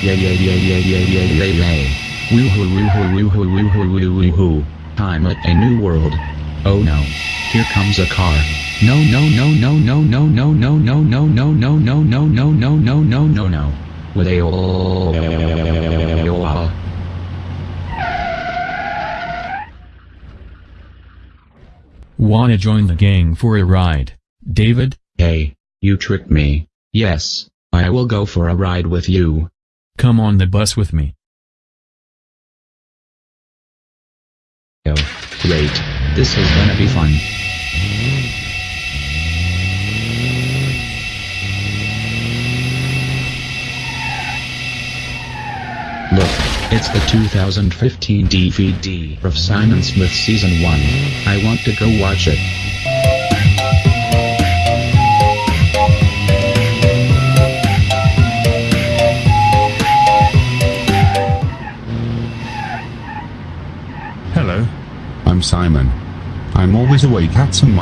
Yeah yeah yeah yeah yeah yeah yeah yeah. Woohoo woohoo woohoo woohoo woohoo woohoo. Time at a new world. Oh no. Here comes a car. No no no no no no no no no no no no no no no no no no no no. With a Wanna join the gang for a ride, David? Hey, you tricked me. Yes, I will go for a ride with you. Come on the bus with me. Oh, great. This is gonna be fun. Look, it's the 2015 DVD of Simon Smith Season 1. I want to go watch it. Hello. I'm Simon. I'm always awake at some.